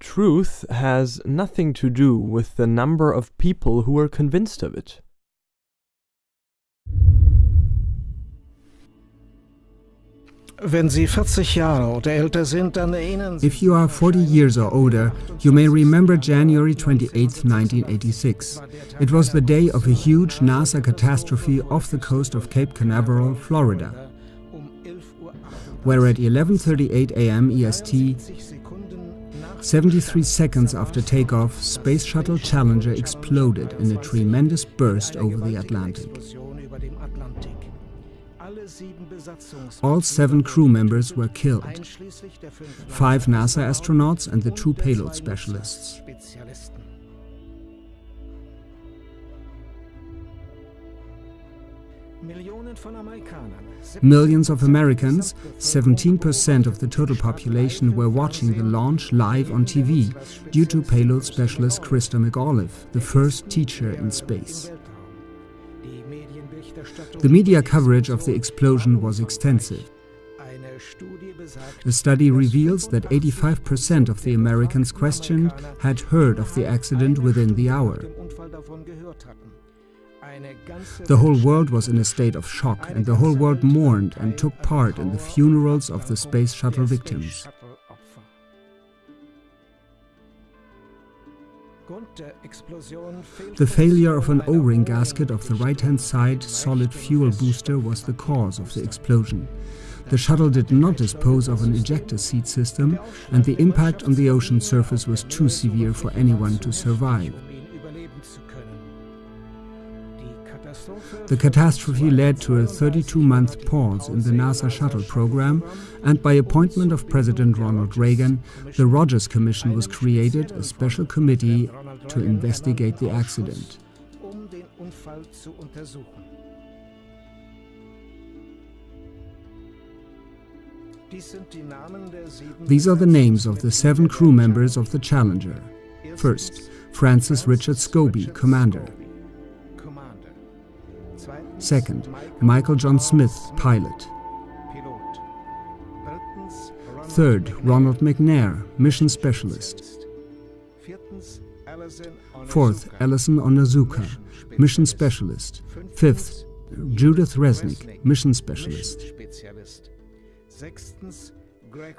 truth has nothing to do with the number of people who are convinced of it. If you are 40 years or older, you may remember January 28, 1986. It was the day of a huge NASA catastrophe off the coast of Cape Canaveral, Florida, where at 11.38 am EST, 73 seconds after takeoff, Space Shuttle Challenger exploded in a tremendous burst over the Atlantic. All seven crew members were killed, five NASA astronauts and the two payload specialists. Millions of Americans, 17% of the total population, were watching the launch live on TV due to payload specialist Christa McAuliffe, the first teacher in space. The media coverage of the explosion was extensive. A study reveals that 85% of the Americans questioned had heard of the accident within the hour. The whole world was in a state of shock and the whole world mourned and took part in the funerals of the Space Shuttle victims. The failure of an O-ring gasket of the right-hand side solid fuel booster was the cause of the explosion. The shuttle did not dispose of an ejector seat system and the impact on the ocean surface was too severe for anyone to survive. The catastrophe led to a 32-month pause in the NASA shuttle program, and by appointment of President Ronald Reagan, the Rogers Commission was created, a special committee to investigate the accident. These are the names of the seven crew members of the Challenger. First, Francis Richard Scobee, Commander. Second, Michael John Smith, pilot. Third, Ronald McNair, mission specialist. Fourth, Ellison Onizuka, mission specialist. Fifth, Judith Resnik, mission specialist.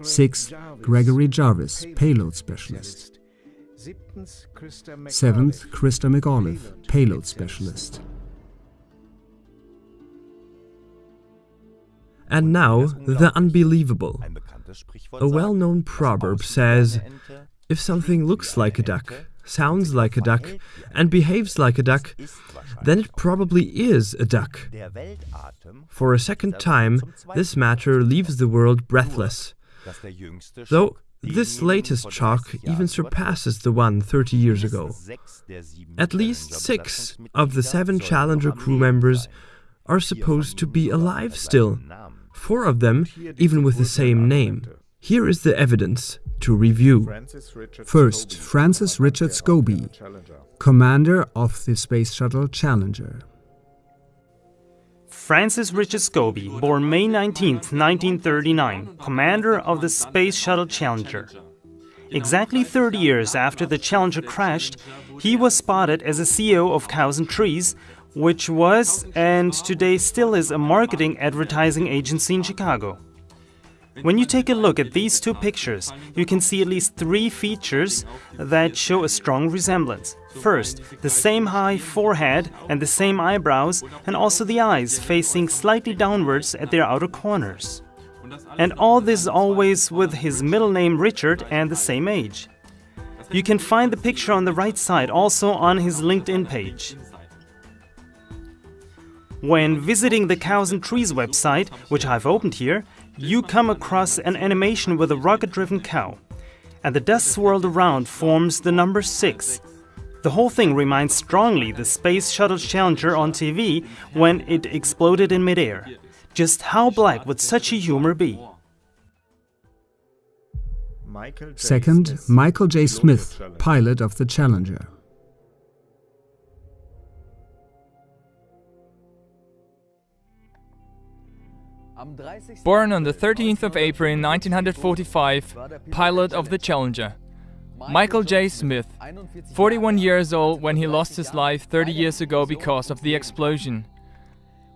Sixth, Gregory Jarvis, payload specialist. Seventh, Christa McAuliffe, payload specialist. And now, the unbelievable. A well-known proverb says, if something looks like a duck, sounds like a duck, and behaves like a duck, then it probably is a duck. For a second time, this matter leaves the world breathless. Though this latest chalk even surpasses the one 30 years ago. At least six of the seven Challenger crew members are supposed to be alive still four of them even with the same name. Here is the evidence to review. First, Francis Richard Scobee, commander of the Space Shuttle Challenger. Francis Richard Scobee, born May 19, 1939, commander of the Space Shuttle Challenger. Exactly 30 years after the Challenger crashed, he was spotted as a CEO of Cows and Trees which was and today still is a marketing advertising agency in Chicago. When you take a look at these two pictures, you can see at least three features that show a strong resemblance. First, the same high forehead and the same eyebrows, and also the eyes facing slightly downwards at their outer corners. And all this always with his middle name Richard and the same age. You can find the picture on the right side also on his LinkedIn page. When visiting the Cows and Trees website, which I've opened here, you come across an animation with a rocket-driven cow. And the dust swirled around forms the number 6. The whole thing reminds strongly the Space Shuttle Challenger on TV when it exploded in midair. Just how black would such a humor be? Second, Michael J. Smith, pilot of the Challenger. Born on the 13th of April 1945, pilot of the Challenger. Michael J. Smith, 41 years old when he lost his life 30 years ago because of the explosion.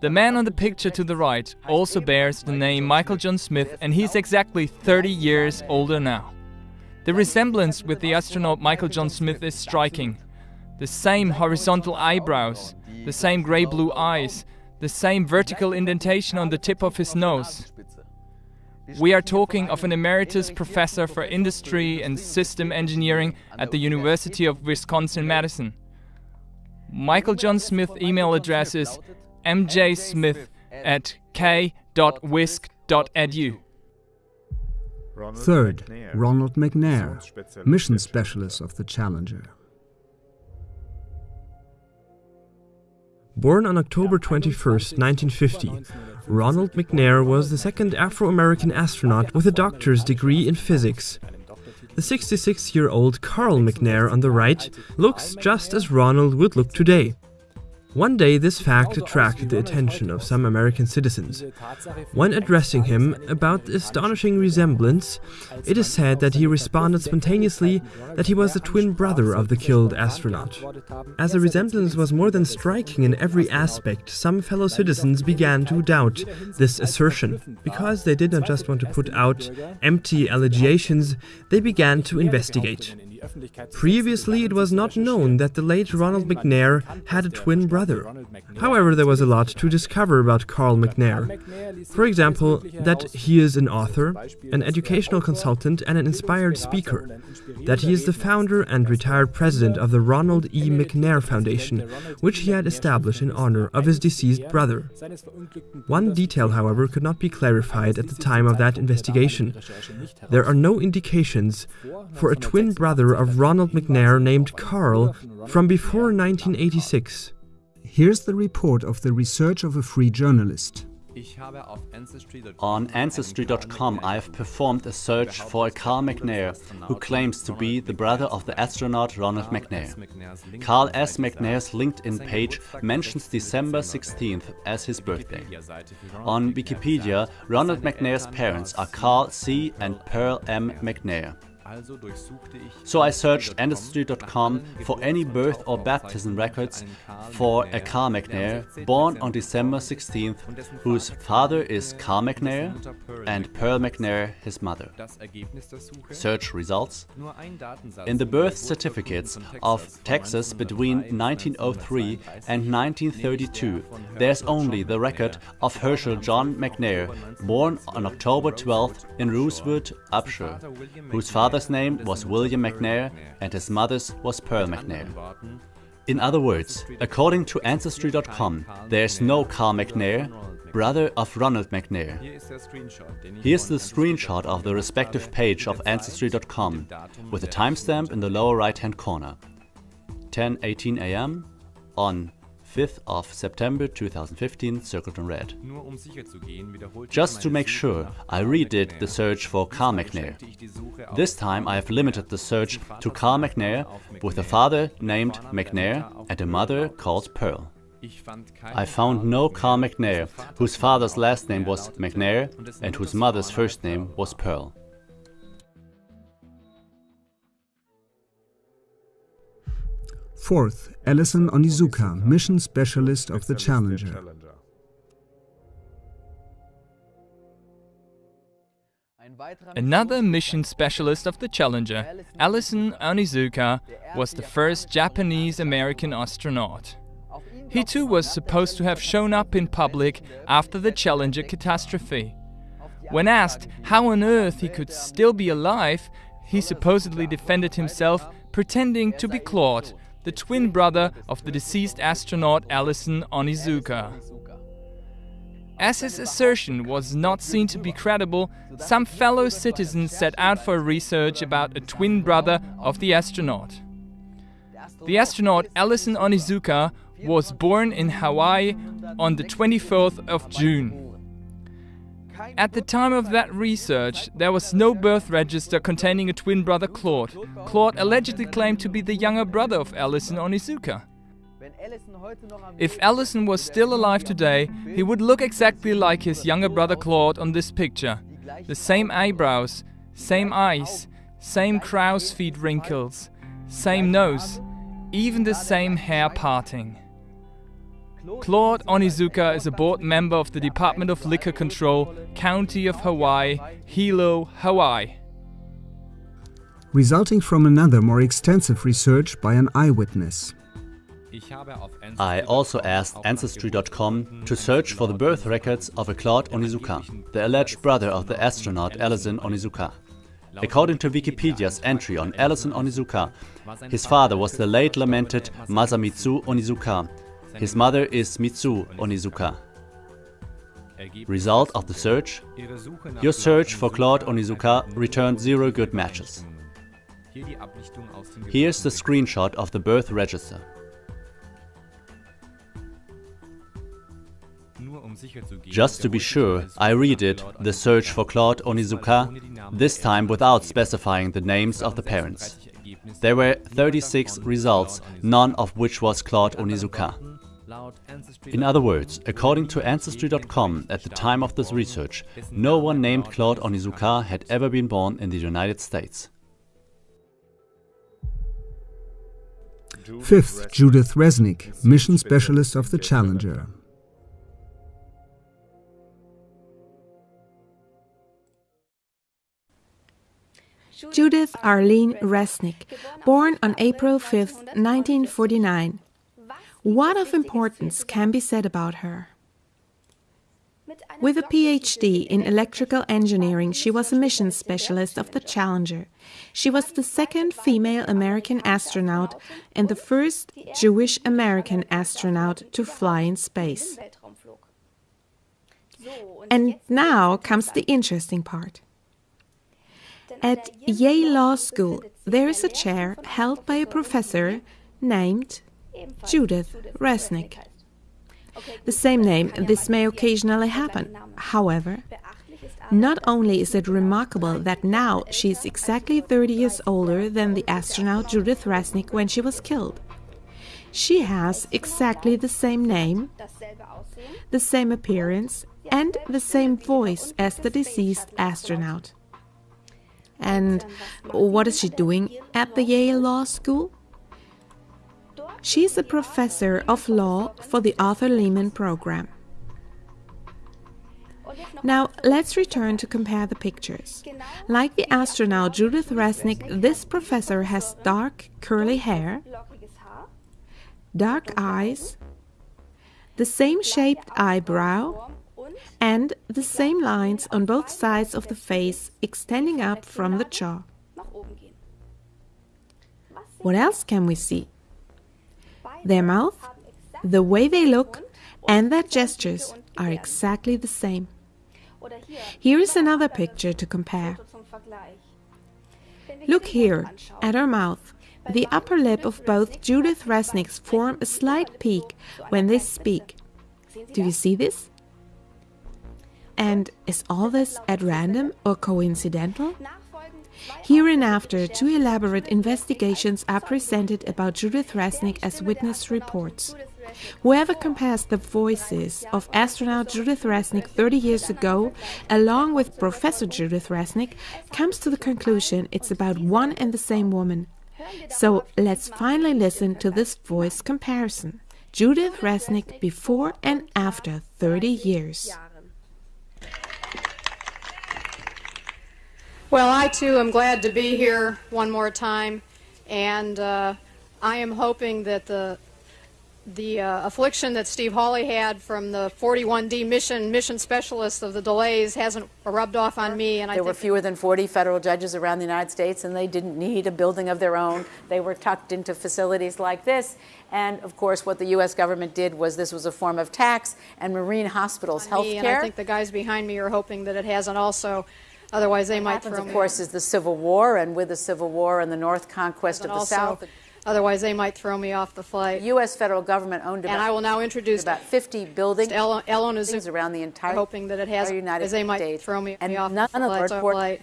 The man on the picture to the right also bears the name Michael John Smith and he's exactly 30 years older now. The resemblance with the astronaut Michael John Smith is striking. The same horizontal eyebrows, the same grey-blue eyes, the same vertical indentation on the tip of his nose. We are talking of an emeritus professor for industry and system engineering at the University of Wisconsin-Madison. Michael John Smith email address is mjsmith at k.wisc.edu. Third, Ronald McNair, mission specialist of the Challenger. Born on October 21, 1950, Ronald McNair was the second Afro-American astronaut with a doctor's degree in physics. The 66-year-old Carl McNair on the right looks just as Ronald would look today. One day this fact attracted the attention of some American citizens. When addressing him about the astonishing resemblance, it is said that he responded spontaneously that he was the twin brother of the killed astronaut. As the resemblance was more than striking in every aspect, some fellow citizens began to doubt this assertion. Because they did not just want to put out empty allegations, they began to investigate. Previously, it was not known that the late Ronald McNair had a twin brother. However, there was a lot to discover about Carl McNair. For example, that he is an author, an educational consultant, and an inspired speaker. That he is the founder and retired president of the Ronald E. McNair Foundation, which he had established in honor of his deceased brother. One detail, however, could not be clarified at the time of that investigation. There are no indications for a twin brother of Ronald McNair named Carl from before 1986. Here's the report of the research of a free journalist. On Ancestry.com I have performed a search for a Carl McNair, who claims to be the brother of the astronaut Ronald McNair. Carl S. McNair's LinkedIn page mentions December 16th as his birthday. On Wikipedia, Ronald McNair's parents are Carl C. and Pearl M. McNair. So I searched Ancestry.com for any birth or baptism records for a Carl McNair born on December 16th, whose father is Carl McNair and Pearl McNair his mother. Search results. In the birth certificates of Texas between 1903 and 1932, there's only the record of Herschel John McNair, born on October 12th in Rosewood, Upshur, whose father father's name was William McNair and his mother's was Pearl McNair. In other words, according to Ancestry.com, there is no Carl McNair, brother of Ronald McNair. Here's the screenshot of the respective page of Ancestry.com with a timestamp in the lower right hand corner. 10.18 am on 5th of September 2015, circled in red. Just to make sure, I redid the search for Carl McNair. This time I have limited the search to Carl McNair with a father named McNair and a mother called Pearl. I found no Carl McNair, whose father's last name was McNair and whose mother's first name was Pearl. Fourth, Ellison Onizuka, mission specialist of the Challenger. Another mission specialist of the Challenger, Ellison Onizuka, was the first Japanese-American astronaut. He too was supposed to have shown up in public after the Challenger catastrophe. When asked how on earth he could still be alive, he supposedly defended himself pretending to be Claude, the twin brother of the deceased astronaut Ellison Onizuka. As his assertion was not seen to be credible, some fellow citizens set out for research about a twin brother of the astronaut. The astronaut Ellison Onizuka was born in Hawaii on the 24th of June. At the time of that research, there was no birth register containing a twin brother Claude. Claude allegedly claimed to be the younger brother of Ellison Onizuka. If Ellison was still alive today, he would look exactly like his younger brother Claude on this picture. The same eyebrows, same eyes, same crow's feet wrinkles, same nose, even the same hair parting. Claude Onizuka is a board member of the Department of Liquor Control, County of Hawaii, Hilo, Hawaii. Resulting from another more extensive research by an eyewitness. I also asked Ancestry.com to search for the birth records of a Claude Onizuka, the alleged brother of the astronaut Ellison Onizuka. According to Wikipedia's entry on Ellison Onizuka, his father was the late lamented Masamitsu Onizuka, his mother is Mitsu Onizuka. Result of the search? Your search for Claude Onizuka returned zero good matches. Here's the screenshot of the birth register. Just to be sure, I read it, the search for Claude Onizuka, this time without specifying the names of the parents. There were 36 results, none of which was Claude Onizuka. In other words, according to Ancestry.com, at the time of this research, no one named Claude Onizuka had ever been born in the United States. Fifth, Judith Resnik, mission specialist of the Challenger. Judith Arlene Resnik, born on April 5, 1949. What of importance can be said about her? With a PhD in electrical engineering, she was a mission specialist of the Challenger. She was the second female American astronaut and the first Jewish American astronaut to fly in space. And now comes the interesting part. At Yale Law School, there is a chair held by a professor named Judith Resnik. The same name, this may occasionally happen. However, not only is it remarkable that now she is exactly 30 years older than the astronaut Judith Resnik when she was killed. She has exactly the same name, the same appearance, and the same voice as the deceased astronaut. And what is she doing at the Yale Law School? She is a professor of law for the Arthur Liman program. Now, let's return to compare the pictures. Like the astronaut Judith Resnik, this professor has dark, curly hair, dark eyes, the same shaped eyebrow, and the same lines on both sides of the face extending up from the jaw. What else can we see? Their mouth, the way they look, and their gestures are exactly the same. Here is another picture to compare. Look here at her mouth. The upper lip of both Judith Resnik's form a slight peak when they speak. Do you see this? And is all this at random or coincidental? Hereinafter, two elaborate investigations are presented about Judith Resnik as witness reports. Whoever compares the voices of astronaut Judith Resnik 30 years ago along with Professor Judith Resnik comes to the conclusion it's about one and the same woman. So let's finally listen to this voice comparison. Judith Resnik before and after 30 years. Well, I too am glad to be here one more time, and uh, I am hoping that the the uh, affliction that Steve Hawley had from the 41D mission mission specialist of the delays hasn't rubbed off on me. And I there were fewer than 40 federal judges around the United States, and they didn't need a building of their own. They were tucked into facilities like this. And of course, what the U.S. government did was this was a form of tax, and Marine hospitals, health care. And I think the guys behind me are hoping that it hasn't also. Otherwise, they what might happens, throw of course, is the Civil War, and with the Civil War and the North conquest but of the also, South. Otherwise, they might throw me off the flight. The U.S. federal government owned about, and I will now introduce about 50 buildings El Onizuka, around the entire hoping that it has, United as they might States. throw me, and me off none the of flight. the report-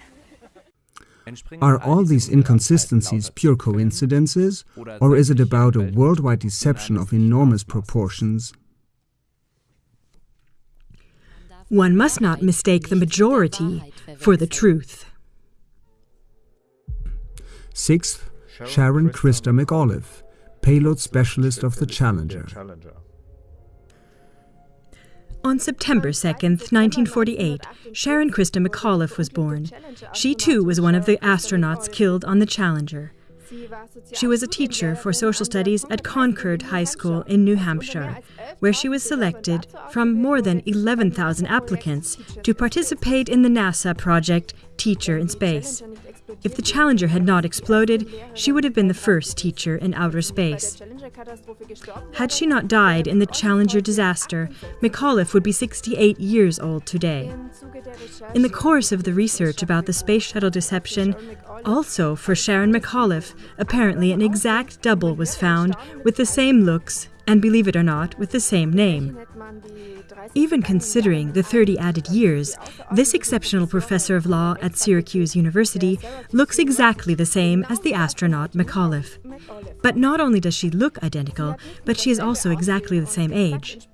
Are all these inconsistencies pure coincidences, or is it about a worldwide deception of enormous proportions? One must not mistake the majority for the truth. Sixth, Sharon Christa McAuliffe, payload specialist of the Challenger. On September 2nd, 1948, Sharon Christa McAuliffe was born. She too was one of the astronauts killed on the Challenger. She was a teacher for social studies at Concord High School in New Hampshire, where she was selected from more than 11,000 applicants to participate in the NASA project Teacher in Space. If the Challenger had not exploded, she would have been the first teacher in outer space. Had she not died in the Challenger disaster, McAuliffe would be 68 years old today. In the course of the research about the space shuttle deception, also for Sharon McAuliffe, apparently an exact double was found with the same looks and, believe it or not, with the same name. Even considering the 30 added years, this exceptional professor of law at Syracuse University looks exactly the same as the astronaut McAuliffe. But not only does she look identical, but she is also exactly the same age.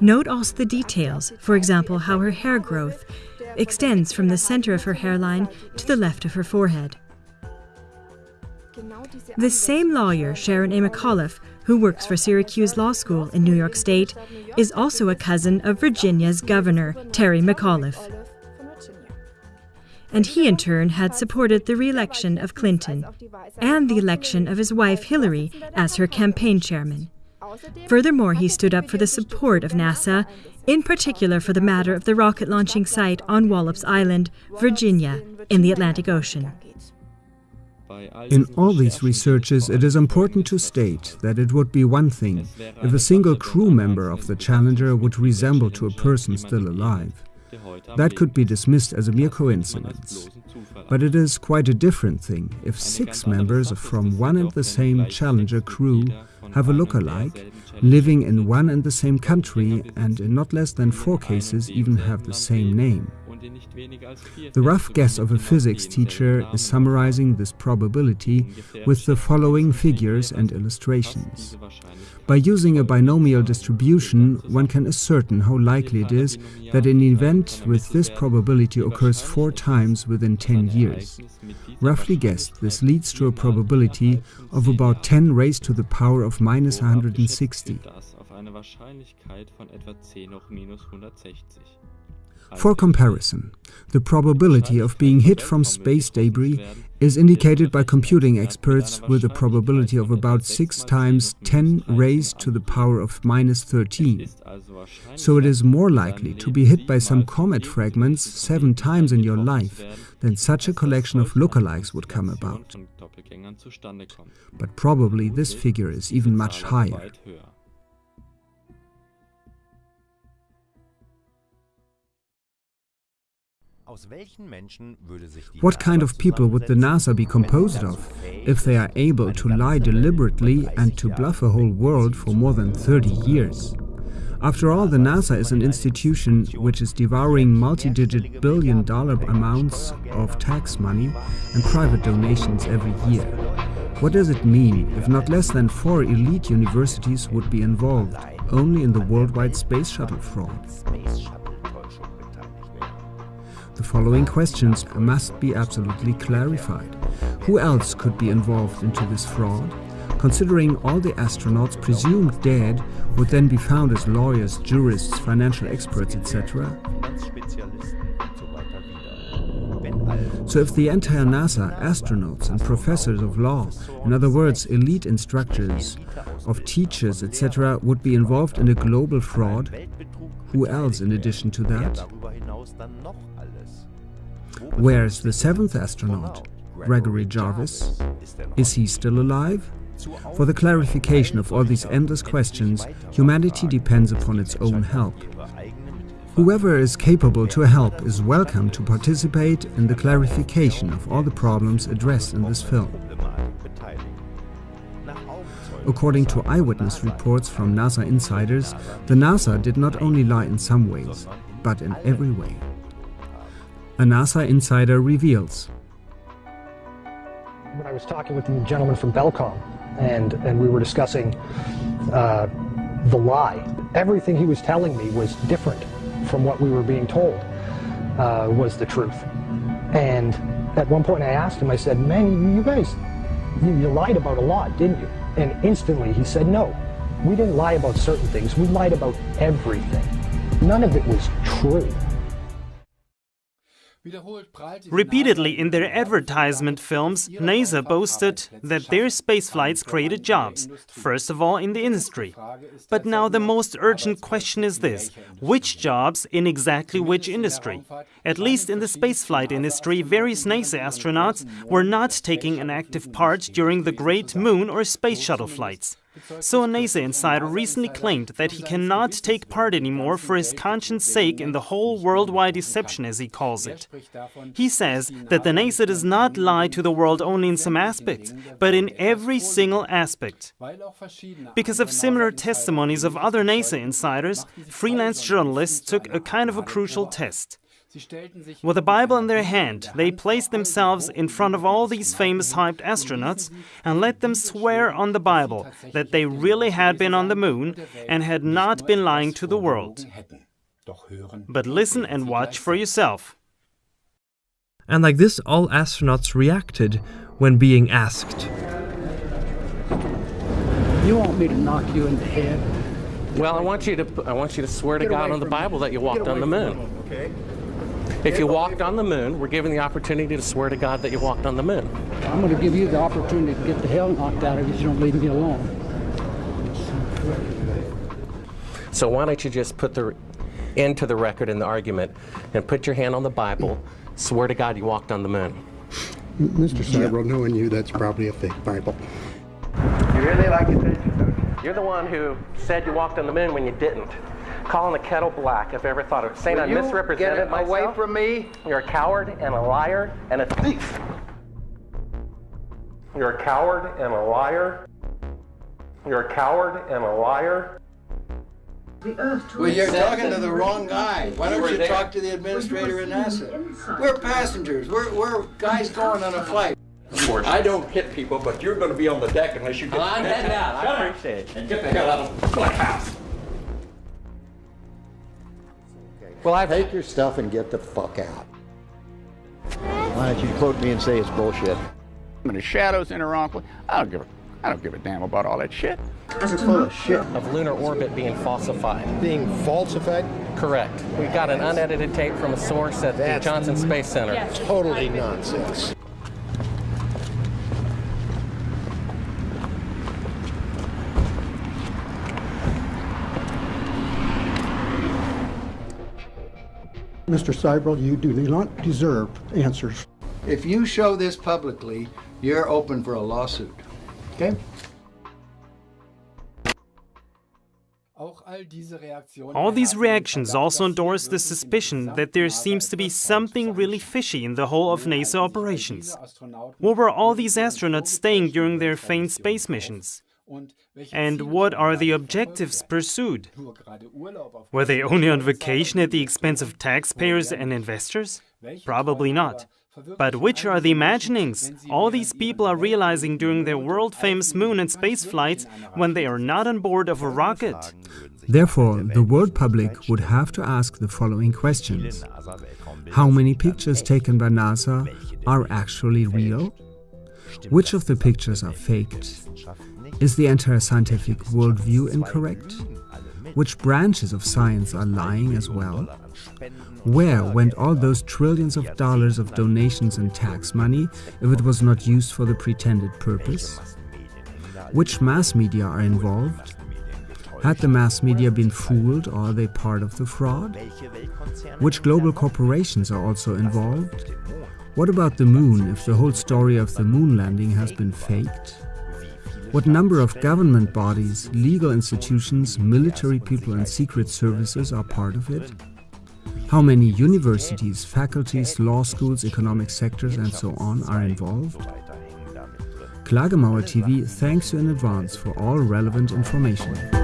Note also the details, for example, how her hair growth extends from the center of her hairline to the left of her forehead. The same lawyer, Sharon A. McAuliffe, who works for Syracuse Law School in New York State, is also a cousin of Virginia's governor, Terry McAuliffe. And he, in turn, had supported the re election of Clinton and the election of his wife Hillary as her campaign chairman. Furthermore, he stood up for the support of NASA, in particular for the matter of the rocket launching site on Wallops Island, Virginia, in the Atlantic Ocean. In all these researches, it is important to state that it would be one thing if a single crew member of the Challenger would resemble to a person still alive. That could be dismissed as a mere coincidence. But it is quite a different thing if six members from one and the same Challenger crew have a look-alike, living in one and the same country, and in not less than four cases even have the same name. The rough guess of a physics teacher is summarizing this probability with the following figures and illustrations. By using a binomial distribution, one can ascertain how likely it is that an event with this probability occurs four times within 10 years. Roughly guessed, this leads to a probability of about 10 raised to the power of minus 160. For comparison, the probability of being hit from space debris is indicated by computing experts with a probability of about 6 times 10 raised to the power of minus 13. So it is more likely to be hit by some comet fragments 7 times in your life than such a collection of lookalikes would come about. But probably this figure is even much higher. What kind of people would the NASA be composed of if they are able to lie deliberately and to bluff a whole world for more than 30 years? After all, the NASA is an institution which is devouring multi-digit billion dollar amounts of tax money and private donations every year. What does it mean if not less than four elite universities would be involved only in the worldwide space shuttle fraud? The following questions must be absolutely clarified. Who else could be involved into this fraud? Considering all the astronauts presumed dead would then be found as lawyers, jurists, financial experts, etc. So if the entire NASA, astronauts and professors of law, in other words, elite instructors, of teachers, etc., would be involved in a global fraud, who else in addition to that? Where's the seventh astronaut, Gregory Jarvis? Is he still alive? For the clarification of all these endless questions, humanity depends upon its own help. Whoever is capable to help is welcome to participate in the clarification of all the problems addressed in this film. According to eyewitness reports from NASA insiders, the NASA did not only lie in some ways, but in every way. A NASA insider reveals. When I was talking with the gentleman from Bellcomm, and, and we were discussing uh, the lie, everything he was telling me was different from what we were being told uh, was the truth. And at one point I asked him, I said, man, you guys you, you lied about a lot, didn't you? And instantly he said, no, we didn't lie about certain things. We lied about everything. None of it was true. Repeatedly in their advertisement films, NASA boasted that their space flights created jobs, first of all in the industry. But now the most urgent question is this which jobs in exactly which industry? At least in the spaceflight industry, various NASA astronauts were not taking an active part during the Great Moon or Space Shuttle flights. So NASA insider recently claimed that he cannot take part anymore for his conscience sake in the whole worldwide deception, as he calls it. He says that the NASA does not lie to the world only in some aspects, but in every single aspect. Because of similar testimonies of other NASA insiders, freelance journalists took a kind of a crucial test. With a Bible in their hand, they placed themselves in front of all these famous hyped astronauts and let them swear on the Bible that they really had been on the moon and had not been lying to the world. But listen and watch for yourself. And like this, all astronauts reacted when being asked. You want me to knock you in the head? Well, I want you to I want you to swear to God on the Bible that you walked on the moon. Okay. If you walked on the moon, we're given the opportunity to swear to God that you walked on the moon. I'm going to give you the opportunity to get the hell knocked out of you if you don't leave me alone. So why don't you just put the end to the record in the argument and put your hand on the Bible, swear to God you walked on the moon. Mr. Sibrel, yeah. knowing you, that's probably a fake Bible. You really like attention, don't you? You're the one who said you walked on the moon when you didn't calling the kettle black if I ever thought of it. Saying Will I misrepresented get myself. away from me. You're a coward and a liar and a thief. You're a coward and a liar. You're a coward and a liar. Well, you're talking to the wrong guy. Why don't you talk to the administrator in NASA? We're passengers. We're, we're guys going on a flight. I don't hit people, but you're going to be on the deck unless you get. Well, I'm heading out. I appreciate it. And get the hell out of the black house. Well, I take your stuff and get the fuck out. Why don't you quote me and say it's bullshit? I'm in the shadows in the wrong. I don't give a, I don't give a damn about all that shit. You're full of shit. Of lunar orbit being falsified. Being falsified? Correct. We got an unedited tape from a source at That's the Johnson Space Center. Yes. Totally nonsense. Mr. Sibrel, you do not deserve answers. If you show this publicly, you're open for a lawsuit. Okay? All these reactions also endorse the suspicion that there seems to be something really fishy in the whole of NASA operations. Where were all these astronauts staying during their famed space missions? And what are the objectives pursued? Were they only on vacation at the expense of taxpayers and investors? Probably not. But which are the imaginings all these people are realizing during their world famous moon and space flights when they are not on board of a rocket? Therefore, the world public would have to ask the following questions How many pictures taken by NASA are actually real? Which of the pictures are faked? Is the entire scientific worldview incorrect? Which branches of science are lying as well? Where went all those trillions of dollars of donations and tax money if it was not used for the pretended purpose? Which mass media are involved? Had the mass media been fooled or are they part of the fraud? Which global corporations are also involved? What about the moon if the whole story of the moon landing has been faked? What number of government bodies, legal institutions, military people and secret services are part of it? How many universities, faculties, law schools, economic sectors and so on are involved? Klagemauer TV thanks you in advance for all relevant information.